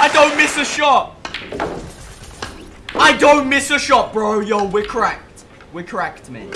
I don't miss a shot. I don't miss a shot, bro. Yo, we're cracked. We're cracked, man.